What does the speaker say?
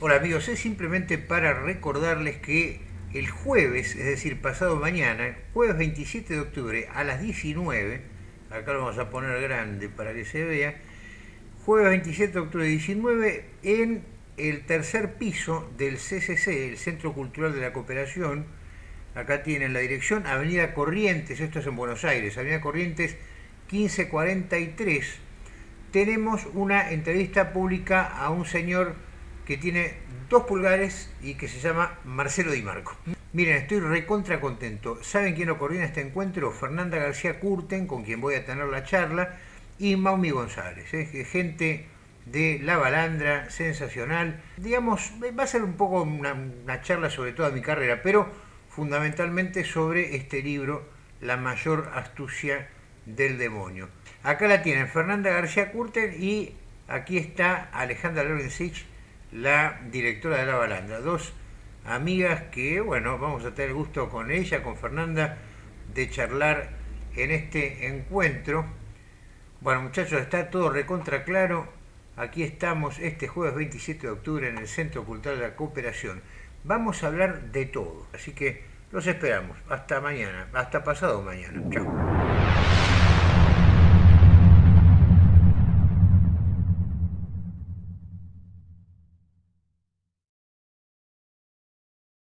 Hola amigos, es simplemente para recordarles que el jueves, es decir, pasado mañana, jueves 27 de octubre a las 19, acá lo vamos a poner grande para que se vea, jueves 27 de octubre 19 en el tercer piso del CCC, el Centro Cultural de la Cooperación, acá tienen la dirección, Avenida Corrientes, esto es en Buenos Aires, Avenida Corrientes 1543, tenemos una entrevista pública a un señor que tiene dos pulgares y que se llama Marcelo Di Marco. Miren, estoy recontra contento. ¿Saben quién ocurrió en este encuentro? Fernanda García Curten, con quien voy a tener la charla, y Maumi González, ¿eh? gente de La Balandra, sensacional. Digamos, va a ser un poco una, una charla sobre toda mi carrera, pero fundamentalmente sobre este libro, La mayor astucia del demonio. Acá la tienen Fernanda García Curten y aquí está Alejandra Lorenzich, la directora de La Balandra. Dos amigas que, bueno, vamos a tener gusto con ella, con Fernanda, de charlar en este encuentro. Bueno, muchachos, está todo recontra claro. Aquí estamos este jueves 27 de octubre en el Centro Cultural de la Cooperación. Vamos a hablar de todo, así que los esperamos. Hasta mañana, hasta pasado mañana. Chao.